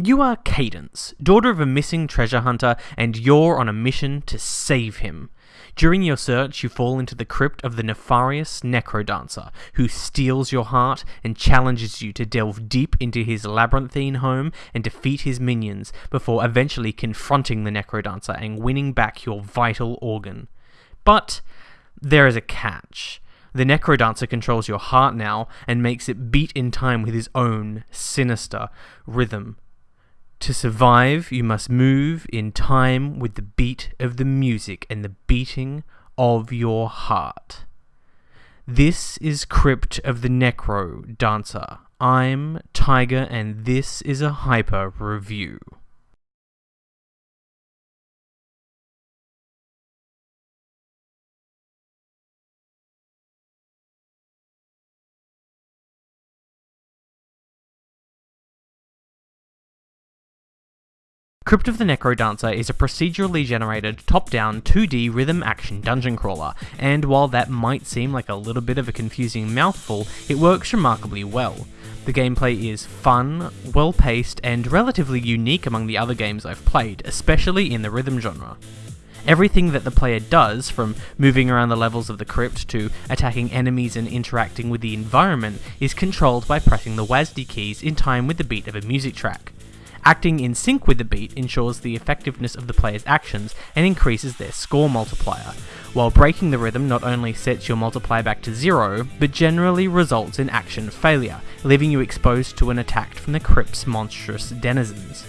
You are Cadence, daughter of a missing treasure hunter, and you're on a mission to save him. During your search, you fall into the crypt of the nefarious Necrodancer, who steals your heart and challenges you to delve deep into his labyrinthine home and defeat his minions before eventually confronting the Necrodancer and winning back your vital organ. But there is a catch. The Necrodancer controls your heart now and makes it beat in time with his own sinister rhythm. To survive, you must move in time with the beat of the music and the beating of your heart. This is Crypt of the Necro Dancer. I'm Tiger, and this is a Hyper Review. Crypt of the Necrodancer is a procedurally generated, top-down, 2D rhythm action dungeon crawler, and while that might seem like a little bit of a confusing mouthful, it works remarkably well. The gameplay is fun, well paced, and relatively unique among the other games I've played, especially in the rhythm genre. Everything that the player does, from moving around the levels of the crypt to attacking enemies and interacting with the environment, is controlled by pressing the WASD keys in time with the beat of a music track. Acting in sync with the beat ensures the effectiveness of the player's actions and increases their score multiplier, while breaking the rhythm not only sets your multiplier back to zero, but generally results in action failure, leaving you exposed to an attack from the crypt's monstrous denizens.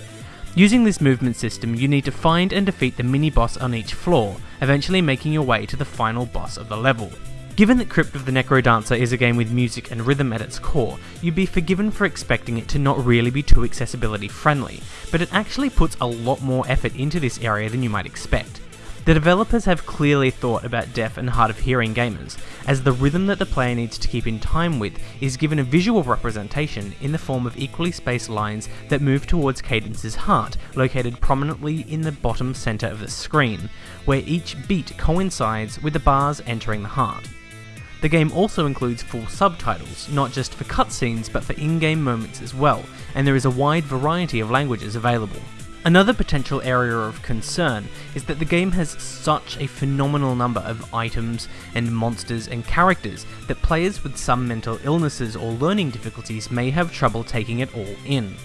Using this movement system, you need to find and defeat the mini-boss on each floor, eventually making your way to the final boss of the level. Given that Crypt of the Necrodancer is a game with music and rhythm at its core, you'd be forgiven for expecting it to not really be too accessibility friendly, but it actually puts a lot more effort into this area than you might expect. The developers have clearly thought about deaf and hard of hearing gamers, as the rhythm that the player needs to keep in time with is given a visual representation in the form of equally spaced lines that move towards Cadence's heart, located prominently in the bottom centre of the screen, where each beat coincides with the bars entering the heart. The game also includes full subtitles, not just for cutscenes but for in-game moments as well, and there is a wide variety of languages available. Another potential area of concern is that the game has such a phenomenal number of items and monsters and characters that players with some mental illnesses or learning difficulties may have trouble taking it all in.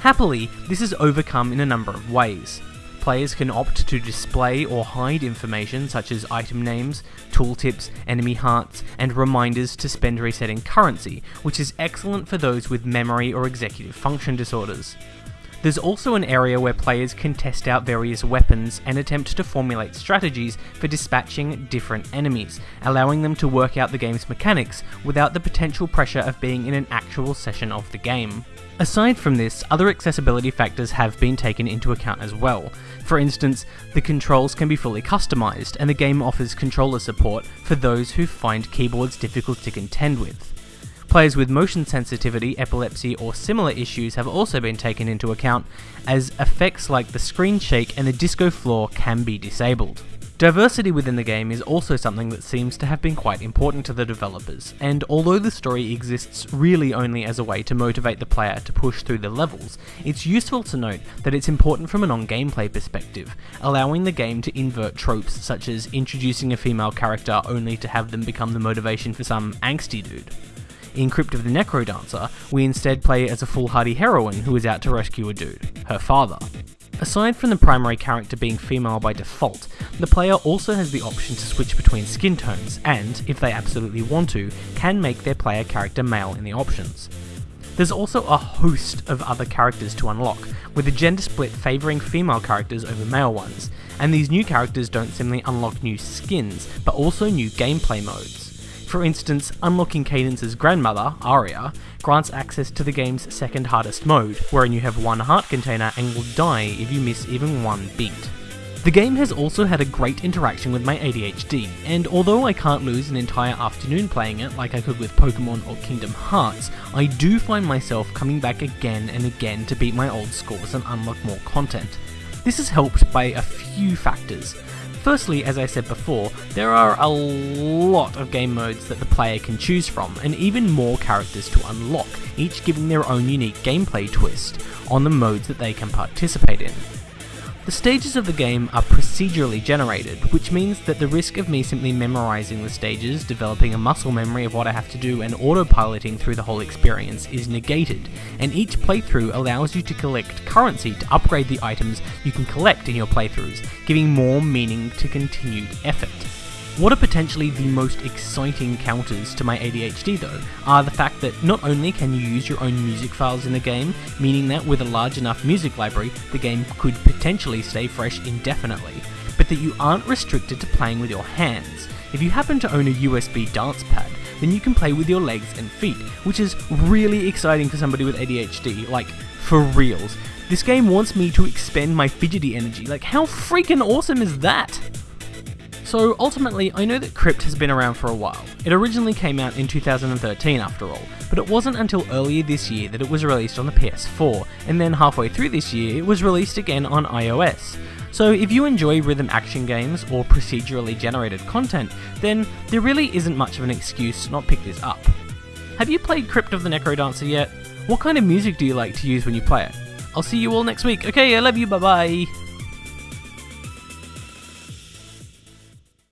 Happily, this is overcome in a number of ways. Players can opt to display or hide information such as item names, tooltips, enemy hearts, and reminders to spend resetting currency, which is excellent for those with memory or executive function disorders. There's also an area where players can test out various weapons and attempt to formulate strategies for dispatching different enemies, allowing them to work out the game's mechanics without the potential pressure of being in an actual session of the game. Aside from this, other accessibility factors have been taken into account as well. For instance, the controls can be fully customized, and the game offers controller support for those who find keyboards difficult to contend with. Players with motion sensitivity, epilepsy, or similar issues have also been taken into account, as effects like the screen shake and the disco floor can be disabled. Diversity within the game is also something that seems to have been quite important to the developers, and although the story exists really only as a way to motivate the player to push through the levels, it's useful to note that it's important from a non-gameplay perspective, allowing the game to invert tropes such as introducing a female character only to have them become the motivation for some angsty dude. In Crypt of the Necrodancer, we instead play as a foolhardy heroine who is out to rescue a dude, her father. Aside from the primary character being female by default, the player also has the option to switch between skin tones and, if they absolutely want to, can make their player character male in the options. There's also a host of other characters to unlock, with the gender split favouring female characters over male ones, and these new characters don't simply unlock new skins, but also new gameplay modes. For instance, unlocking Cadence's grandmother, Aria, grants access to the game's second hardest mode, wherein you have one heart container and will die if you miss even one beat. The game has also had a great interaction with my ADHD, and although I can't lose an entire afternoon playing it like I could with Pokemon or Kingdom Hearts, I do find myself coming back again and again to beat my old scores and unlock more content. This is helped by a few factors. Firstly, as I said before, there are a lot of game modes that the player can choose from, and even more characters to unlock, each giving their own unique gameplay twist on the modes that they can participate in. The stages of the game are procedurally generated, which means that the risk of me simply memorizing the stages, developing a muscle memory of what I have to do, and autopiloting through the whole experience is negated, and each playthrough allows you to collect currency to upgrade the items you can collect in your playthroughs, giving more meaning to continued effort. What are potentially the most exciting counters to my ADHD though, are the fact that not only can you use your own music files in the game, meaning that with a large enough music library, the game could potentially stay fresh indefinitely, but that you aren't restricted to playing with your hands. If you happen to own a USB dance pad, then you can play with your legs and feet, which is really exciting for somebody with ADHD, like, for reals. This game wants me to expend my fidgety energy, like how freaking awesome is that? So ultimately, I know that Crypt has been around for a while. It originally came out in 2013 after all, but it wasn't until earlier this year that it was released on the PS4, and then halfway through this year it was released again on iOS. So if you enjoy rhythm action games or procedurally generated content, then there really isn't much of an excuse to not pick this up. Have you played Crypt of the Necrodancer yet? What kind of music do you like to use when you play it? I'll see you all next week. Okay, I love you, bye bye.